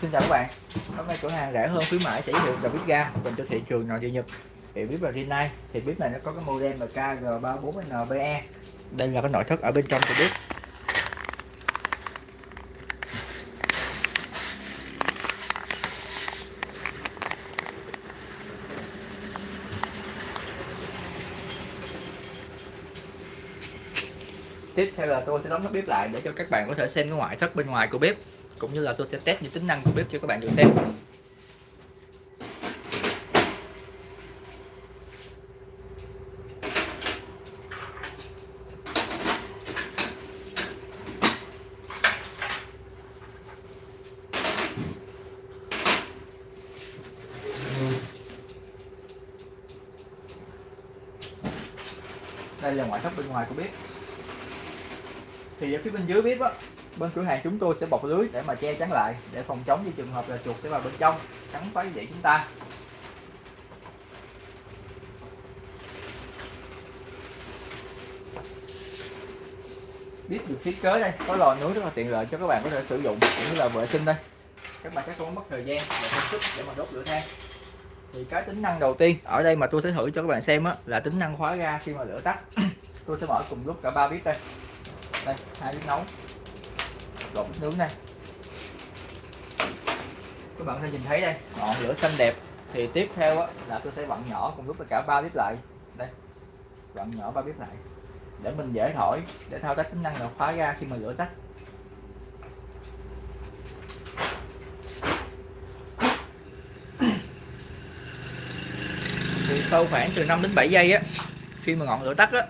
Xin chào các bạn. Hôm nay cửa hàng rẻ hơn, khuyến mãi sẽ giới thiệu dòng bếp ga dành cho thị trường nội địa Nhật. Thì bếp là Rinnai. Thì bếp này nó có cái model là KG34NBE đây là cái nội thất ở bên trong của bếp. Tiếp theo là tôi sẽ đóng nắp bếp lại để cho các bạn có thể xem cái ngoại thất bên ngoài của bếp cũng như là tôi sẽ test những tính năng của bếp cho các bạn được xem. Đây là ngoại thất bên ngoài của bếp. Thì ở phía bên dưới bếp á bên cửa hàng chúng tôi sẽ bọc lưới để mà che chắn lại, để phòng chống những trường hợp là chuột sẽ vào bên trong, cắn phá dậy chúng ta. Biết được thiết kế đây, có lò nướng rất là tiện lợi cho các bạn có thể sử dụng, cũng như là vệ sinh đây. Các bạn sẽ không mất thời gian và công sức để mà đốt lửa than. Thì cái tính năng đầu tiên ở đây mà tôi sẽ thử cho các bạn xem á, là tính năng khóa ga khi mà lửa tắt. Tôi sẽ mở cùng lúc cả ba bếp đây. Đây, hai bếp nấu gồm bếp nướng đây. Các bạn có thể nhìn thấy đây ngọn lửa xanh đẹp. Thì tiếp theo á, là tôi sẽ vặn nhỏ cùng lúc với cả ba bếp lại. Đây vặn nhỏ ba bếp lại. Để mình dễ thổi để thao tác tính năng là khóa ga khi mà lửa tắt. Thì sau khoảng từ 5 đến 7 giây á khi mà ngọn lửa tắt á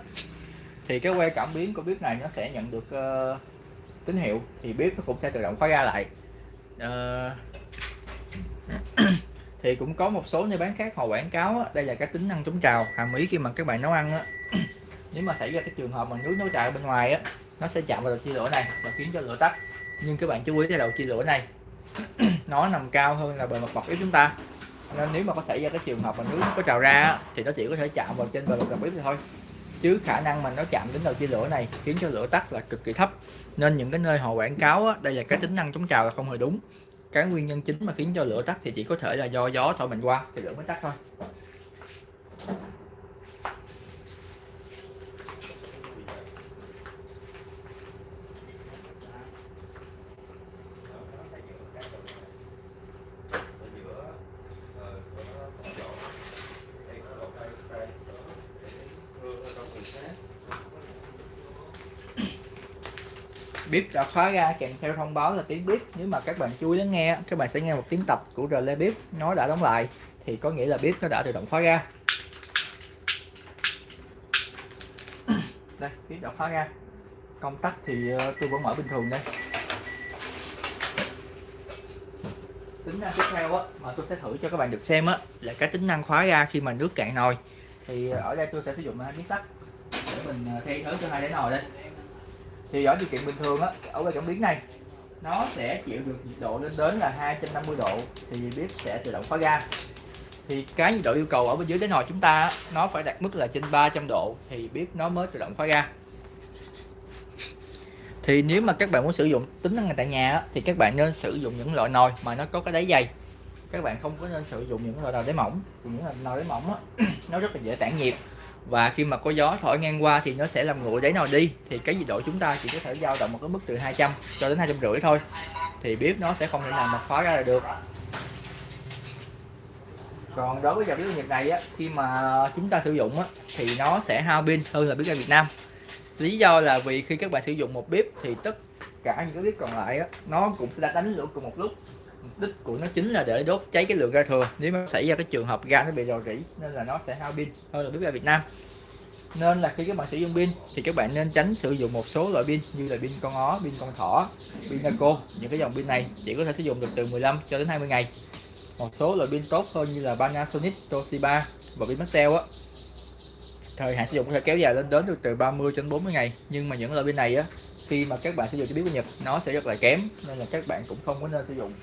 thì cái que cảm biến của bếp này nó sẽ nhận được uh, tín hiệu thì bếp nó cũng sẽ tự động khóa ra lại. À, thì cũng có một số nơi bán khác họ quảng cáo á, đây là cái tính năng chống trào hàm ý khi mà các bạn nấu ăn á. Nếu mà xảy ra cái trường hợp mà nước nấu trào bên ngoài á nó sẽ chạm vào đầu chia lửa này và khiến cho lửa tắt. Nhưng các bạn chú ý cái đầu chia lửa này nó nằm cao hơn là bề mặt bọc bếp chúng ta. Nên nếu mà có xảy ra cái trường hợp mà nước có trào ra thì nó chỉ có thể chạm vào trên bề mặt bếp thôi chứ khả năng mà nó chạm đến đầu chia lửa này khiến cho lửa tắt là cực kỳ thấp. Nên những cái nơi họ quảng cáo á, đây là cái tính năng chống trào là không hề đúng. Cái nguyên nhân chính mà khiến cho lửa tắt thì chỉ có thể là do gió thổi mình qua thì lửa mới tắt thôi. Bếp đã khóa ra kèm theo thông báo là tiếng bếp nếu mà các bạn chú ý lắng nghe các bạn sẽ nghe một tiếng tập của relay bếp nó đã đóng lại. Thì có nghĩa là bếp nó đã tự động khóa ra. Đây bếp đã khóa ra. Công tắc thì ờ, tôi vẫn mở bình thường đây. Tính năng tiếp theo á, mà tôi sẽ thử cho các bạn được xem á, là cái tính năng khóa ra khi mà nước cạn nồi. Thì ờ, ở đây tôi sẽ sử dụng hai miếng sắt để mình thay thế cho hai đáy nồi đây thì ở điều kiện bình thường á ở cái cảm biến này nó sẽ chịu được nhiệt độ lên đến là 250 độ thì bếp sẽ tự động khóa ga. Thì cái nhiệt độ yêu cầu ở bên dưới đáy nồi chúng ta nó phải đạt mức là trên 300 độ thì bếp nó mới tự động khóa ga. Thì nếu mà các bạn muốn sử dụng tính năng này tại nhà thì các bạn nên sử dụng những loại nồi mà nó có cái đáy dày. Các bạn không có nên sử dụng những loại nồi đáy mỏng những loại nồi đáy mỏng á, nó rất là dễ tản nhiệt và khi mà có gió thổi ngang qua thì nó sẽ làm nguội đáy nồi đi. Thì cái nhiệt độ chúng ta chỉ có thể dao động một cái mức từ 200 cho đến hai rưỡi thôi. Thì bếp nó sẽ không thể nào mà khóa ra được. Còn đối với dòng bếp Nhật này á, khi mà chúng ta sử dụng á, thì nó sẽ hao pin hơn là bếp ga Việt Nam. Lý do là vì khi các bạn sử dụng một bếp thì tất cả những cái bếp còn lại á, nó cũng sẽ đánh lửa cùng một lúc đích của nó chính là để đốt cháy cái lượng ga thừa. Nếu mà xảy ra cái trường hợp ga nó bị rò rỉ nên là nó sẽ hao pin. Hơn là bếp ga Việt Nam. Nên là khi các bạn sử dụng pin thì các bạn nên tránh sử dụng một số loại pin như là pin con ó, pin con thỏ, pin Naco. Những cái dòng pin này chỉ có thể sử dụng được từ 15 cho đến 20 ngày. Một số loại pin tốt hơn như là Panasonic, Toshiba và pin Maxell á. Thời hạn sử dụng có thể kéo dài lên đến được từ 30 đến 40 ngày. Nhưng mà những loại pin này á khi mà các bạn sử dụng cho biết của Nhật nó sẽ rất là kém nên là các bạn cũng không có nên sử dụng.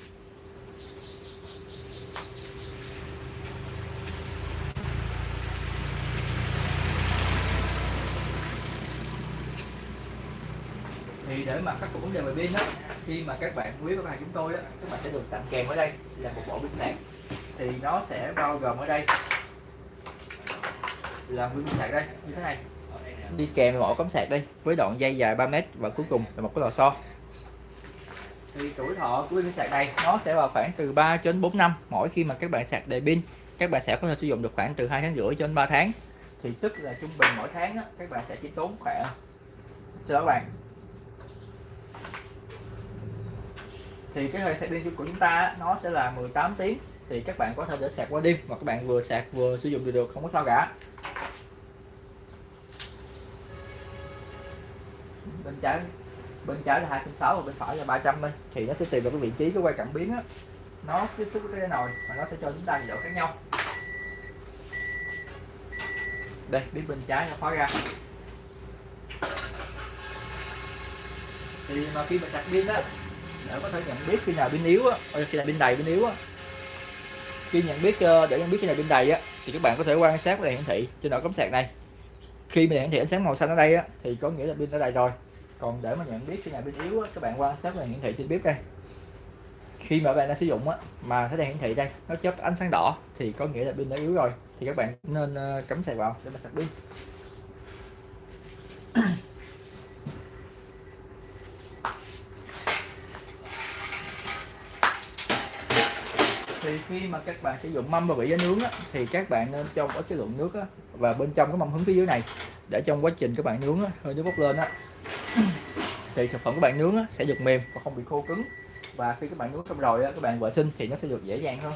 Thì để mà khắc phục vấn đề về pin đó khi mà các bạn quý với hàng chúng tôi đó các bạn sẽ được tặng kèm ở đây là một bộ pin sạc. Thì nó sẽ bao gồm ở đây là pin sạc đây như thế này. Đi kèm một cắm sạc đây với đoạn dây dài 3 mét và cuối cùng là một cái lò xo. Thì tuổi thọ của pin sạc này nó sẽ vào khoảng từ 3 đến 4 năm mỗi khi mà các bạn sạc đầy pin. Các bạn sẽ có thể sử dụng được khoảng từ 2 tháng rưỡi cho đến 3 tháng. Thì tức là trung bình mỗi tháng đó, các bạn sẽ chỉ tốn khoảng cho các bạn thì cái thời sạc pin của chúng ta nó sẽ là 18 tiếng. Thì các bạn có thể để sạc qua đêm, hoặc các bạn vừa sạc vừa sử dụng được được, không có sao cả. Bên trái bên trái là 260 và bên phải là 300 bên thì nó sẽ tùy vào cái vị trí cái quay cảm biến á. Nó tiếp xúc với cái nồi và nó sẽ cho chúng ta nhiệt độ khác nhau. Đây, biết bên trái nó khóa ra. Thì mà khi mà sạc pin á để có thể nhận biết khi nào pin yếu á ờ, khi nào pin đầy, pin yếu á. Khi nhận biết ờ, để nhận biết khi nào pin đầy á, thì các bạn có thể quan sát đèn hiển thị trên đầu cắm sạc này. Khi mà hiển thị ánh sáng màu xanh ở đây á, thì có nghĩa là pin đã đầy rồi. Còn để mà nhận biết khi nào pin yếu á, các bạn quan sát đèn hiển thị trên bếp đây. Khi mà bạn đang sử dụng á, mà thấy đèn hiển thị đây, nó chớp ánh sáng đỏ, thì có nghĩa là pin đã yếu rồi. Thì các bạn nên ờ, cắm sạc vào để mà sạc pin thì khi mà các bạn sử dụng mâm và vị giá nướng á, thì các bạn nên cho có cái lượng nước á, và bên trong cái mâm hứng phía dưới này để trong quá trình các bạn nướng á, hơi nước bốc lên á thì thực phẩm các bạn nướng á, sẽ được mềm và không bị khô cứng. Và khi các bạn nướng xong rồi á, các bạn vệ sinh thì nó sẽ được dễ dàng hơn.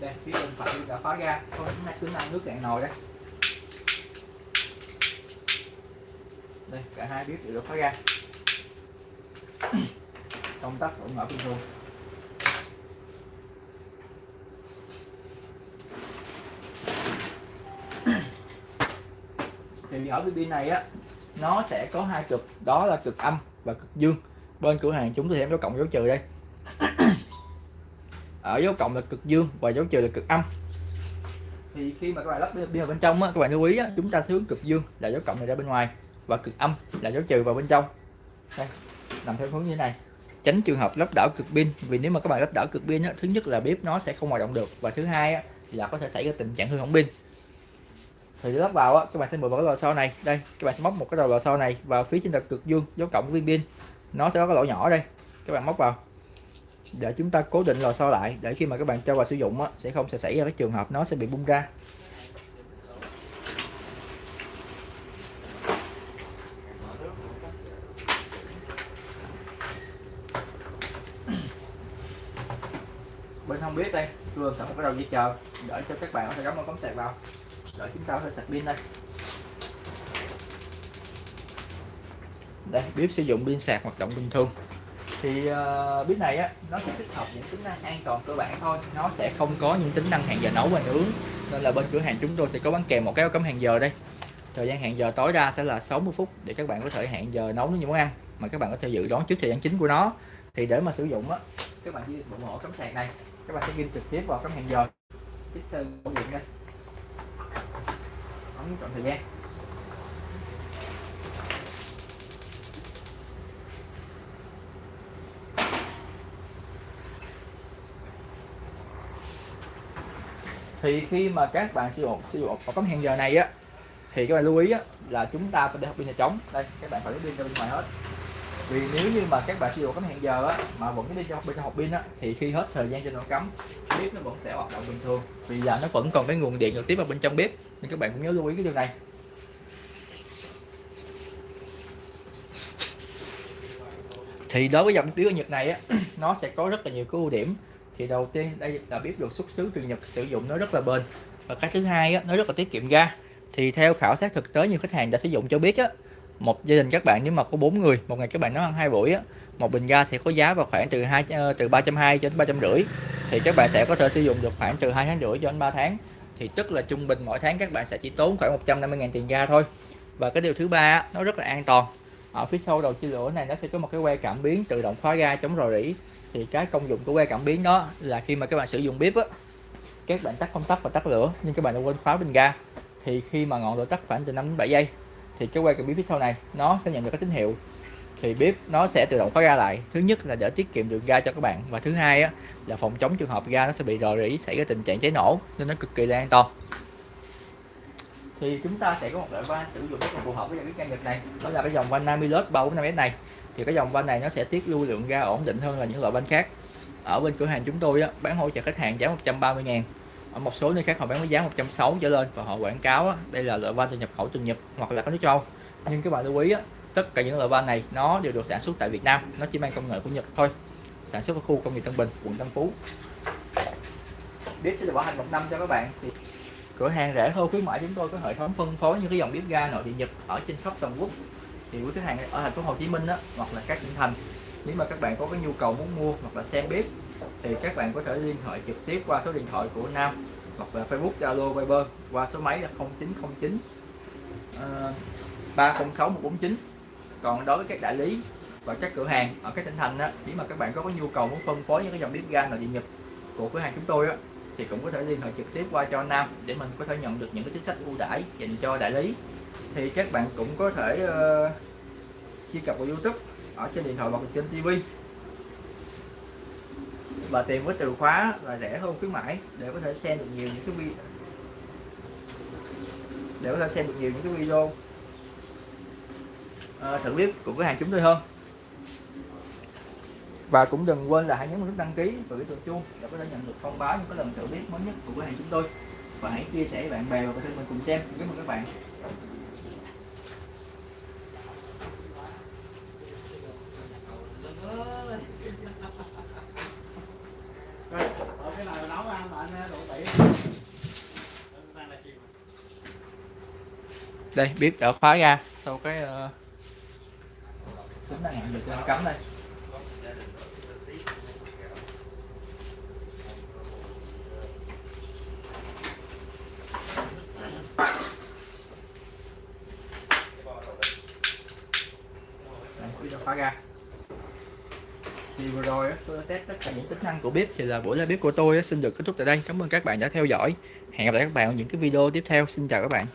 Đây phía bên phải đã khóa ra. Có tính năng tính nước cạn nồi đây. Đây cả hai bếp đều được khóa ra. Công tắc vẫn mở bình thường. Thì ở cái pin này á nó sẽ có hai cực đó là cực âm và cực dương. Bên cửa hàng chúng tôi sẽ có cộng dấu trừ đây. Ở dấu cộng là cực dương và dấu trừ là cực âm. Thì khi mà các bạn lắp pin vào bên trong á, các bạn lưu ý á, chúng ta hướng cực dương là dấu cộng này ra bên ngoài và cực âm là dấu trừ vào bên trong. Đây nằm theo hướng như thế này. Tránh trường hợp lắp đảo cực pin vì nếu mà các bạn lắp đảo cực pin á, thứ nhất là bếp nó sẽ không hoạt động được và thứ hai á, là có thể xảy ra tình trạng hư hỏng pin thì lắp vào á các bạn sẽ mượn vào cái lò xo này. Đây các bạn sẽ móc một cái đầu lò xo này vào phía trên đặt cực dương dấu cộng của viên pin. Nó sẽ có cái lỗ nhỏ đây. Các bạn móc vào. Để chúng ta cố định lò xo lại để khi mà các bạn cho vào sử dụng á, sẽ không sẽ xảy ra cái trường hợp nó sẽ bị bung ra. Bên không biết đây tôi sẵn một cái đầu dây chờ để cho các bạn có thể gắm một cắm sạc vào rồi chúng ta sẽ sạc pin đây. Đây bếp sử dụng pin sạc hoạt động bình thường. Thì ờ, uh, bếp này á nó sẽ tích hợp những tính năng an toàn cơ bản thôi. Nó sẽ không có những tính năng hẹn giờ nấu và nướng. Nên là bên cửa hàng chúng tôi sẽ có bán kèm một cái cấm hẹn giờ đây. Thời gian hẹn giờ tối đa sẽ là 60 phút để các bạn có thể hẹn giờ nấu những món ăn mà các bạn có thể dự đoán trước thời gian chính của nó. Thì để mà sử dụng á các bạn chỉ bộ mổ cắm sạc này. Các bạn sẽ ghi trực tiếp vào cắm hẹn giờ. Tiếp theo điện đây ấn chọn thời gian. Thì khi mà các bạn sử dụng sử dụng một tấm hẹn giờ này á thì các bạn lưu ý á, là chúng ta phải để học pin là trống đây các bạn phải lấy pin ra bên ngoài hết. Vì nếu như mà các bạn sử dụng cắm hẹn giờ á mà vẫn cái đi trong bên trong học pin á thì khi hết thời gian cho nó cắm bếp nó vẫn sẽ hoạt động bình thường. Vì là nó vẫn còn cái nguồn điện trực tiếp vào bên trong bếp thì các bạn cũng nhớ lưu ý cái điều này. Thì đối với dòng tiêu nhật này á nó sẽ có rất là nhiều cái ưu điểm. Thì đầu tiên đây là bếp được xuất xứ từ Nhật sử dụng nó rất là bền. Và cái thứ hai á, nó rất là tiết kiệm ga. Thì theo khảo sát thực tế nhiều khách hàng đã sử dụng cho biết á một gia đình các bạn nếu mà có bốn người một ngày các bạn nấu ăn hai buổi á một bình ga sẽ có giá vào khoảng từ hai ờ, từ ba trăm hai cho đến ba trăm rưỡi. Thì các bạn sẽ có thể sử dụng được khoảng từ hai tháng rưỡi cho đến 3 tháng thì tức là trung bình mỗi tháng các bạn sẽ chỉ tốn khoảng 150.000 tiền ga thôi. Và cái điều thứ ba nó rất là an toàn. Ở phía sau đầu chia lửa này nó sẽ có một cái que cảm biến tự động khóa ga chống rò rỉ. Thì cái công dụng của que cảm biến đó là khi mà các bạn sử dụng bếp á, các bạn tắt công tắc và tắt lửa, nhưng các bạn đã quên khóa bình ga. Thì khi mà ngọn lửa tắt khoảng từ 5 đến 7 giây, thì cái que cảm biến phía sau này nó sẽ nhận được cái tín hiệu thì bếp nó sẽ tự động khóa ga lại. Thứ nhất là để tiết kiệm được ga cho các bạn và thứ hai á, là phòng chống trường hợp ga nó sẽ bị rò rỉ xảy ra tình trạng cháy nổ nên nó cực kỳ là an toàn. Thì chúng ta sẽ có một loại van sử dụng rất là phù hợp với dòng bếp ga Nhật này. Đó là cái dòng van Namilus 345S này. Thì cái dòng van này nó sẽ tiết lưu lượng ga ổn định hơn là những loại van khác. Ở bên cửa hàng chúng tôi á, bán hỗ trợ khách hàng giá 130 ngàn. Ở một số nơi khác họ bán với giá 160 trở lên và họ quảng cáo á, đây là loại van từ nhập khẩu từ Nhật hoặc là các nước châu. Nhưng các bạn lưu ý á, tất cả những loại van này nó đều được sản xuất tại Việt Nam. Nó chỉ mang công nghệ của Nhật thôi. Sản xuất ở khu công nghiệp Tân Bình quận Tân Phú. Bếp sẽ được bảo hành một năm cho các bạn. Thì cửa hàng rẻ hơn khuyến mãi chúng tôi có hệ thống phân phối những cái dòng bếp ga nội địa Nhật ở trên khắp toàn quốc. Thì quý khách hàng ở thành phố Hồ Chí Minh đó, hoặc là các tỉnh thành nếu mà các bạn có cái nhu cầu muốn mua hoặc là xem bếp thì các bạn có thể liên hệ trực tiếp qua số điện thoại của Nam hoặc là Facebook Zalo Viber qua số máy là 0909 uh, 306 149 còn đối với các đại lý và các cửa hàng ở các tỉnh thành á, nếu mà các bạn có có nhu cầu muốn phân phối những cái dòng bếp ga nội địa nhập của cửa hàng chúng tôi á, thì cũng có thể liên hệ trực tiếp qua cho Nam để mình có thể nhận được những cái chính sách ưu đãi dành cho đại lý. Thì các bạn cũng có thể uh, truy cập vào YouTube ở trên điện thoại hoặc trên TV và tìm với từ khóa là rẻ hơn khuyến mãi để có thể xem được nhiều những cái video để có thể xem được nhiều những cái video uh, thử bếp của cửa hàng chúng tôi hơn. Và cũng đừng quên là hãy nhấn nút đăng ký và cái chuông chuông để có thể nhận được thông báo những cái lần thử bếp mới nhất của cửa hàng chúng tôi. Và hãy chia sẻ với bạn bè và thân mình cùng xem. Cảm ơn các bạn. Cái này nấu ăn mà anh đủ tỉ đây bếp đã khóa ra sau cái uh, tính là nhận được cắm đây Đây, bếp đã khóa ra thì vừa rồi á, tôi test tất cả những tính năng của bếp, thì là buổi live bếp của tôi xin được kết thúc tại đây. Cảm ơn các bạn đã theo dõi. Hẹn gặp lại các bạn ở những cái video tiếp theo. Xin chào các bạn.